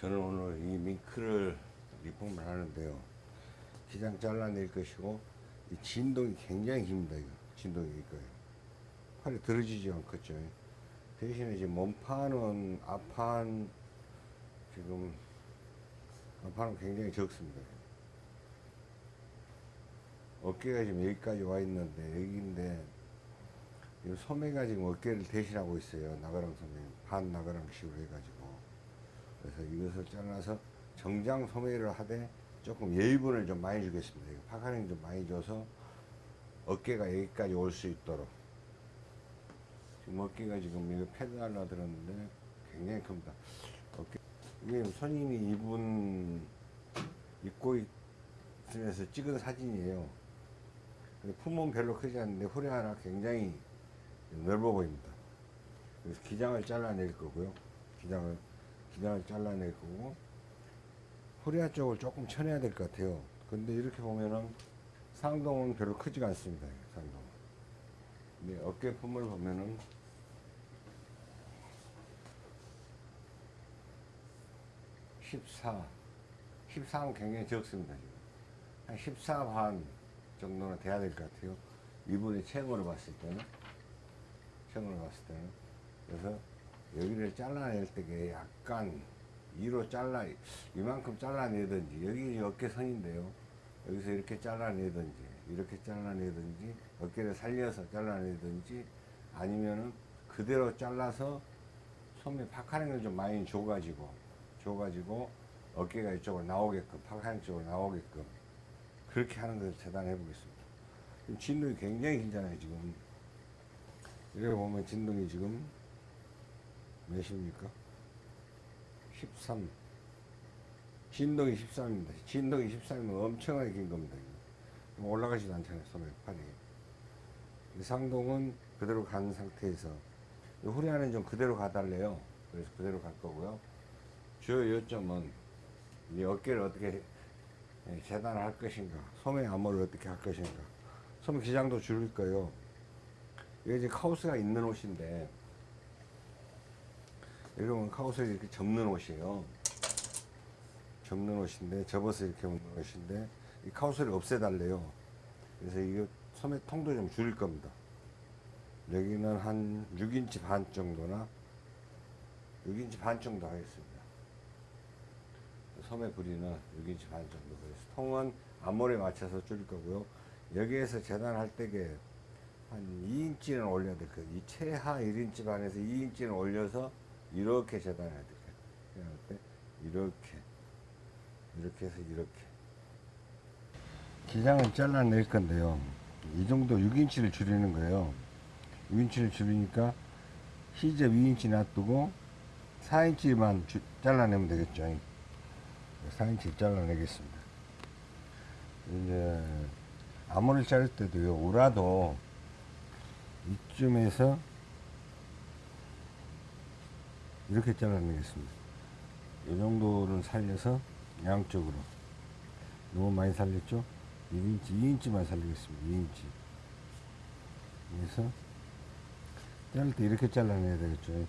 저는 오늘 이 밍크를 리폼을 하는데요. 기장 잘라낼 것이고 이 진동이 굉장히 깁니다. 이거 진동이 이거예요. 팔이 들어지지 않겠죠. 대신에 지금 몸판은 앞판 지금 앞판은 굉장히 적습니다. 어깨가 지금 여기까지 와 있는데 여기인데 이 소매가 지금 어깨를 대신하고 있어요. 나가랑 소매 반 나가랑식으로 해가지고 그래서 이것을 잘라서 정장 소매를 하되 조금 예의분을 좀 많이 주겠습니다. 파카링 좀 많이 줘서 어깨가 여기까지 올 수 있도록 지금 어깨가 지금 이거 패드 하려 들었는데 굉장히 큽니다. 어깨 이게 손님이 입은 입고 있으면서 찍은 사진이에요. 근데 품은 별로 크지 않는데 후레 하나 굉장히 넓어 보입니다. 그래서 기장을 잘라낼 거고요. 기장을 기장을 잘라낼 거고 후리아 쪽을 조금 쳐내야 될 것 같아요. 근데 이렇게 보면은 상동은 별로 크지가 않습니다. 상동. 근데 어깨 품을 보면은 (14) 14는 굉장히 적습니다. 지금. 한 14 반 정도는 돼야 될 것 같아요. 이분이 체형으로 봤을 때는 체형으로 봤을 때는 그래서 여기를 잘라낼 때게 약간 위로 잘라 이만큼 잘라내든지 여기 어깨선인데요. 여기서 이렇게 잘라내든지 이렇게 잘라내든지 어깨를 살려서 잘라내든지 아니면은 그대로 잘라서 소매 파카링을 좀 많이 줘가지고 줘가지고 어깨가 이쪽으로 나오게끔 파카링 쪽으로 나오게끔 그렇게 하는 것을 재단해 보겠습니다. 진동이 굉장히 길잖아요 지금. 이렇게 보면 진동이 지금 몇입니까? 13 진동이 13입니다. 진동이 13이면 엄청나게 긴 겁니다. 올라가지도 않잖아요 소매 팔이. 이 상동은 그대로 간 상태에서 이 후리안은 좀 그대로 가달래요. 그래서 그대로 갈 거고요. 주요 요점은 이 어깨를 어떻게 재단을 할 것인가 소매 암호를 어떻게 할 것인가. 소매 기장도 줄일 거예요. 이게 이제 카우스가 있는 옷인데 이런 카우스를 이렇게 접는 옷이에요. 접는 옷인데 접어서 이렇게 입는 옷인데 이 카우스를 없애달래요. 그래서 이거 소매 통도 좀 줄일 겁니다. 여기는 한 6인치 반 정도나 6인치 반 정도 하겠습니다. 소매 부리는 6인치 반 정도 그래서 통은 앞머리에 맞춰서 줄일 거고요. 여기에서 재단할 때게 한 2인치는 올려야 될 거예요. 이 최하 1인치 반에서 2인치는 올려서 이렇게 재단해야 돼요. 이렇게 이렇게 해서 이렇게 기장을 잘라낼 건데요. 이 정도 6인치를 줄이는 거예요. 6인치를 줄이니까 시제 2인치 놔두고 4인치만 주, 잘라내면 되겠죠. 4인치 잘라내겠습니다. 이제 암호를 자를 때도요. 우라도 이쯤에서 이렇게 잘라내겠습니다. 이 정도를 살려서 양쪽으로 너무 많이 살렸죠? 1인치, 2인치만 살리겠습니다. 2인치 그래서 자를 때 이렇게 잘라내야 되겠죠.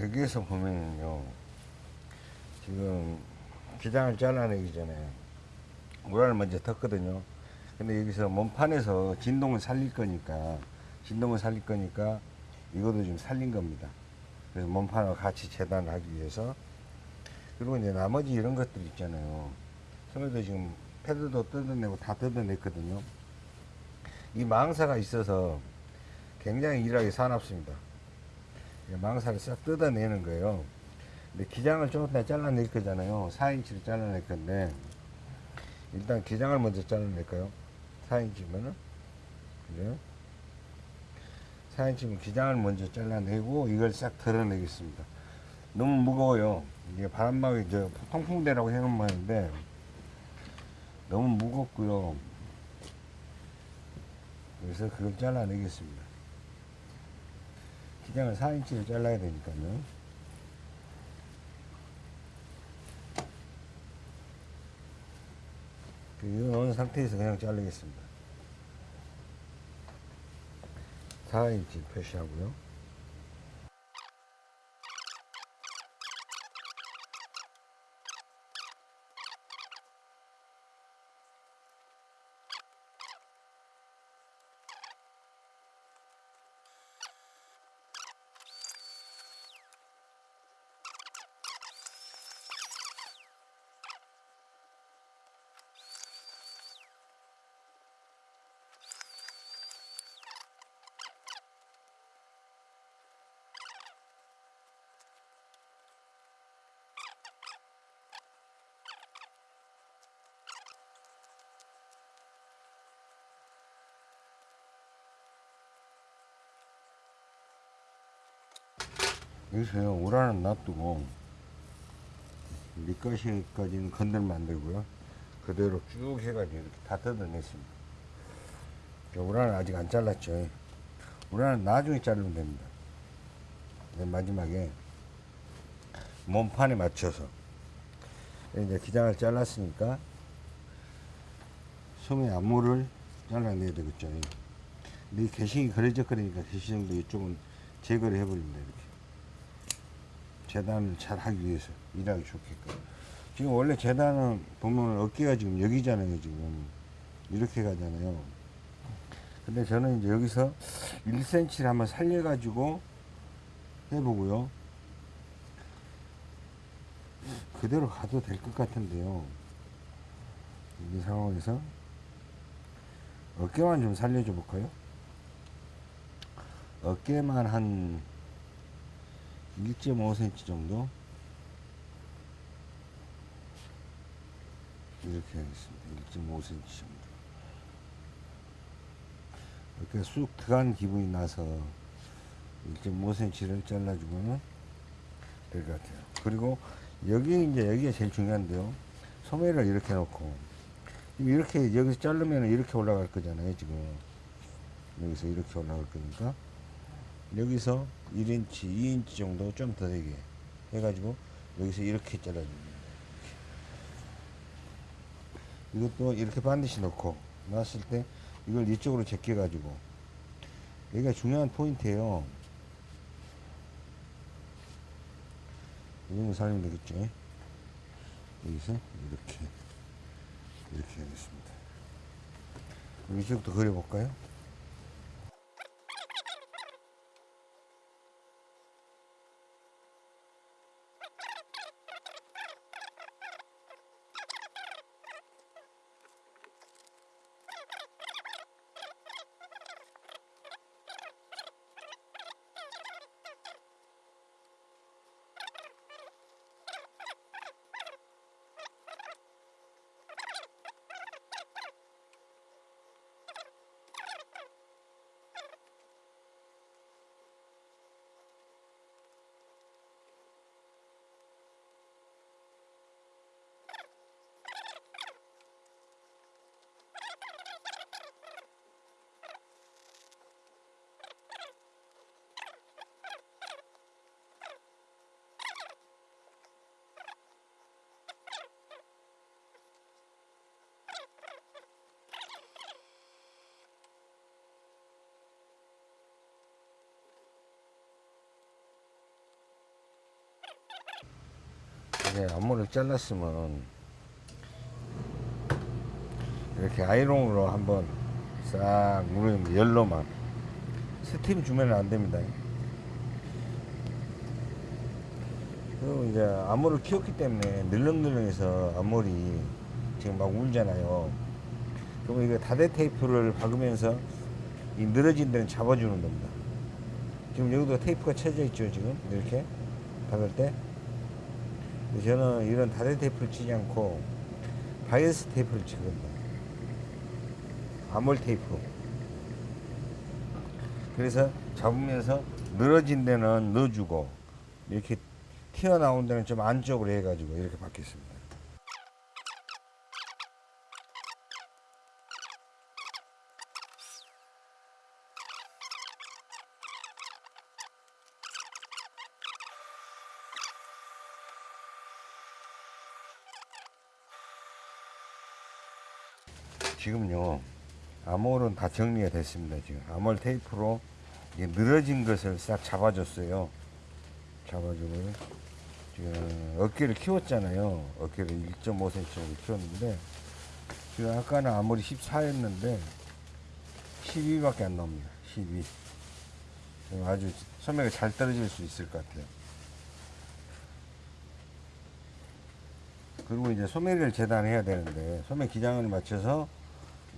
여기에서 보면요 지금 기장을 잘라내기 전에 우라를 먼저 텄거든요. 근데 여기서 몸판에서 진동을 살릴 거니까 진동을 살릴 거니까 이것도 좀 살린 겁니다. 그래서 몸판과 같이 재단을 하기 위해서. 그리고 이제 나머지 이런 것들 있잖아요. 소매도 지금 패드도 뜯어내고 다 뜯어냈거든요. 이 망사가 있어서 굉장히 일하기 사납습니다 망사를 싹 뜯어내는 거예요. 근데 기장을 조금 더 잘라낼 거잖아요. 4인치를 잘라낼 건데 일단 기장을 먼저 잘라낼까요? 4인치면은 그죠? 4인치면 기장을 먼저 잘라내고 이걸 싹 덜어내겠습니다. 너무 무거워요. 이게 바람막이 저 통풍대라고 해놓으면 하는데 너무 무겁고요. 그래서 그걸 잘라내겠습니다. 기장을 4인치를 잘라야 되니까요. 이거 어느 상태에서 그냥 자르겠습니다. 4인치 표시하고요. 여기서요 오라는 놔두고 밑가시까지는 건들면 안 되고요. 그대로 쭉 해가지고 이렇게 다 뜯어냈습니다. 오라는 아직 안 잘랐죠. 오라는 나중에 자르면 됩니다. 맨 마지막에 몸판에 맞춰서. 이제 기장을 잘랐으니까 소매 앞모를 잘라내야 되겠죠. 근데 이 개식이 그래적거리니까 개시정도 이쪽은 제거를 해버립니다. 이렇게 재단을 잘 하기 위해서 일하기 좋게끔. 지금 원래 재단은 보면 어깨가 지금 여기잖아요 지금. 이렇게 가잖아요. 근데 저는 이제 여기서 1cm를 한번 살려 가지고 해보고요. 그대로 가도 될 것 같은데요. 이 상황에서 어깨만 좀 살려줘 볼까요? 어깨만 한 1.5cm 정도 이렇게 하겠습니다. 1.5cm 정도. 이렇게 쑥 들어간 기분이 나서 1.5cm를 잘라주면 될 것 같아요. 그리고 여기 이제 여기가 제일 중요한데요. 소매를 이렇게 놓고 이렇게 여기서 자르면 이렇게 올라갈 거잖아요. 지금 여기서 이렇게 올라갈 거니까 여기서 1인치, 2인치 정도 좀 더 되게 해가지고 여기서 이렇게 잘라줍니다. 이것도 이렇게 반드시 넣고 놨을 때 이걸 이쪽으로 제껴 가지고 여기가 중요한 포인트예요. 이 정도 살리면 되겠죠. 여기서 이렇게 이렇게 하겠습니다. 이쪽부터 그려볼까요? 이제 앞머리를 잘랐으면 이렇게 아이롱으로 한번 싹 누르면 열로만 스팀 주면 안 됩니다. 그리고 이제 앞머리를 키웠기 때문에 늘렁늘렁해서 앞머리 지금 막 울잖아요. 그러면 이거 다대 테이프를 박으면서 이 늘어진 데는 잡아주는 겁니다. 지금 여기도 테이프가 쳐져 있죠, 지금 이렇게 박을 때. 저는 이런 다대 테이프를 치지 않고 바이어스 테이프를 치거든요. 암홀 테이프. 그래서 잡으면서 늘어진 데는 넣어주고 이렇게 튀어나온 데는 좀 안쪽으로 해가지고 이렇게 박겠습니다. 지금요 암홀은 다 정리가 됐습니다 지금. 암홀 테이프로 늘어진 것을 싹 잡아줬어요. 잡아주고 지금 어깨를 키웠잖아요. 어깨를 1.5cm 정도 키웠는데 지금 아까는 암홀이 14였는데 12밖에 안 나옵니다. 12 지금 아주 소매가 잘 떨어질 수 있을 것 같아요. 그리고 이제 소매를 재단해야 되는데 소매 기장을 맞춰서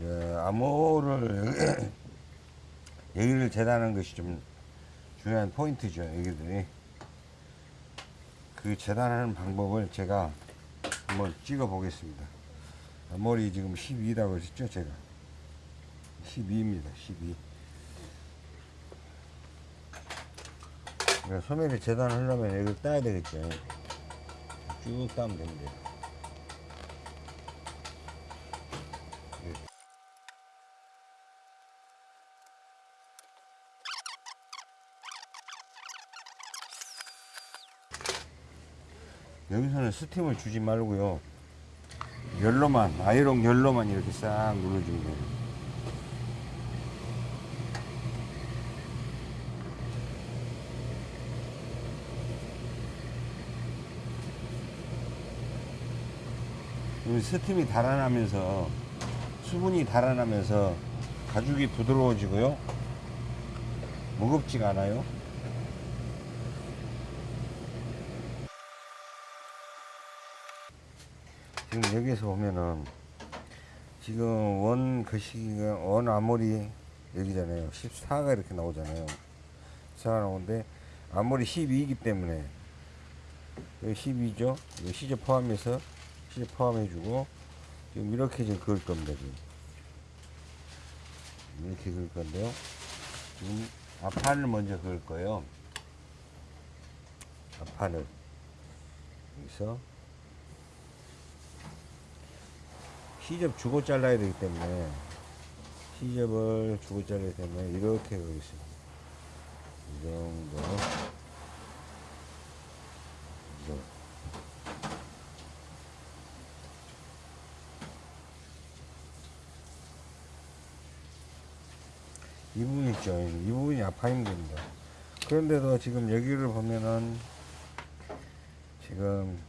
이제 암호를 여기를 재단하는 것이 좀 중요한 포인트죠 여기들이. 그 재단하는 방법을 제가 한번 찍어 보겠습니다. 머리 지금 12라고 했죠 제가? 12입니다 12 그러니까 소매를 재단하려면 여기를 따야 되겠죠. 쭉 따면 됩니다 여기서는 스팀을 주지 말고요. 열로만, 아이롱 열로만 이렇게 싹 눌러주면 돼요. 이 스팀이 달아나면서 수분이 달아나면서 가죽이 부드러워지고요. 무겁지가 않아요. 지금 여기서 보면은 지금 원 거시기가 원 아모리 여기잖아요. 14가 이렇게 나오잖아요. 14가 나오는데 아모리 12이기 때문에 여기 12죠. 여기 시제 포함해서 시제 포함해 주고 지금 이렇게 지금 그을 겁니다 지금. 이렇게 그을 건데요. 지금 앞판을 먼저 그을 거예요. 앞판을. 여기서 시접 주고 잘라야 되기 때문에 시접을 주고 잘라야 되면 이렇게 가겠습니다. 이 정도. 이 정도. 이 부분 있죠. 이 부분이 아파인 겁니다. 그런데도 지금 여기를 보면은 지금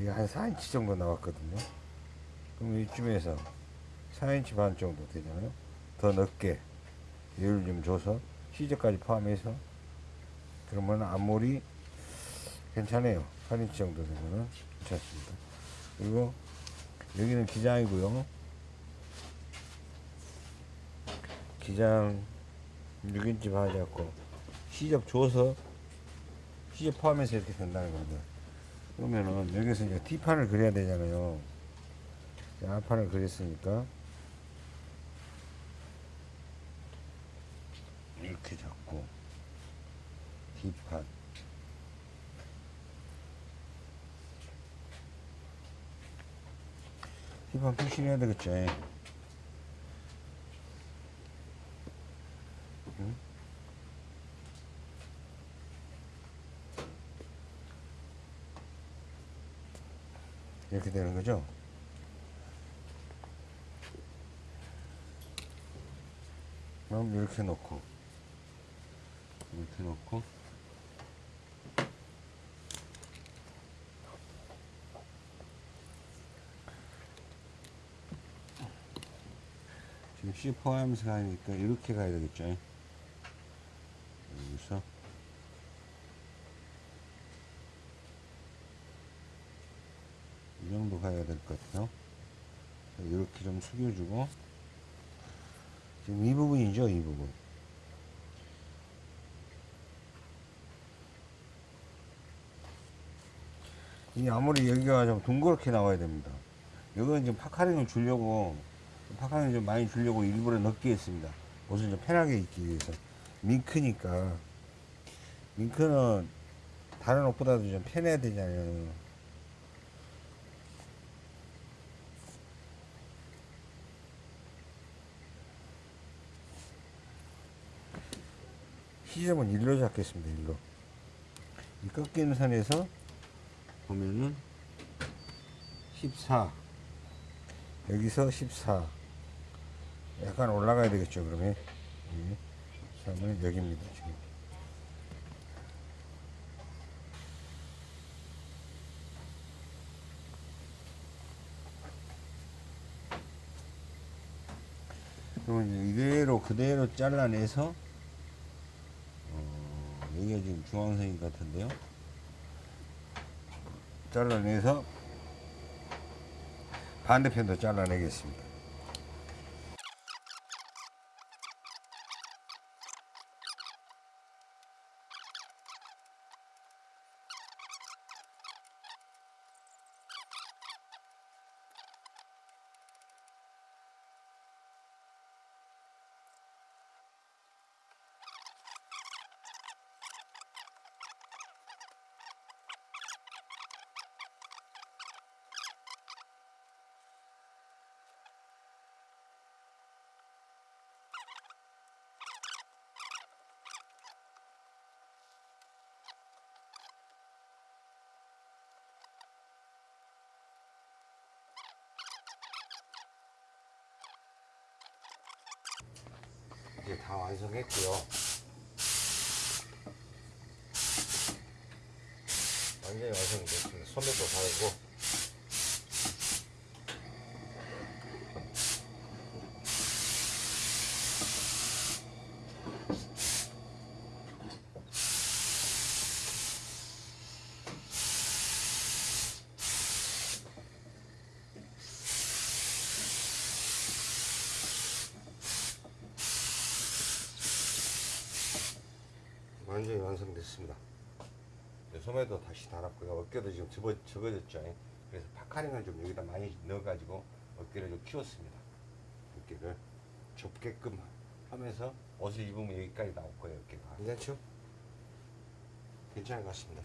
이게 한 4인치 정도 나왔거든요. 그럼 이쯤에서 4인치 반 정도 되잖아요. 더 넓게 열을 좀 줘서 시저까지 포함해서 그러면 앞몰이 괜찮아요. 8인치 정도 되면은 괜찮습니다. 그리고 여기는 기장이고요. 기장 6인치 반 잡고 시접 줘서 시접 포함해서 이렇게 된다는 겁니다. 그러면은 여기서 이제 T판을 그려야 되잖아요. 앞판을 그렸으니까 이렇게 잡고 T판 T판 표시를 해야 되겠죠. 응? 이렇게 되는 거죠. 그럼 이렇게 놓고 이렇게 놓고 지금 C 포함해서 가니까 이렇게 가야 되겠죠. 여기서 가야 될것 같아요. 이렇게 좀 숙여주고 지금 이 부분이죠, 이 부분. 이 아무리 여기가 좀 둥그렇게 나와야 됩니다. 이건 지금 파카링을 주려고 파카링을 좀 많이 주려고 일부러 넓게 했습니다. 옷을 좀 편하게 입기 위해서 밍크니까 링크는 다른 옷보다도 좀 편해야 되잖아요. 시점은 일로 잡겠습니다. 일로. 이 꺾이는 선에서 보면은 14 여기서 14 약간 올라가야 되겠죠 그러면 예. 13은 여기입니다 지금 그러면 이대로 그대로 잘라내서 어, 여기가 지금 중앙선인 것 같은데요? 잘라내서 반대편도 잘라내겠습니다 이제 다 완성했고요. 완전히 완성됐습니다. 소매도 달고. 완전히 이제 소매도 다시 달았고요. 어깨도 지금 접어, 접어졌죠. 그래서 파카링을 좀 여기다 많이 넣어가지고 어깨를 좀 키웠습니다. 어깨를 좁게끔 하면서 옷을 입으면 여기까지 나올 거예요. 어깨가. 괜찮죠? 괜찮은 것 같습니다.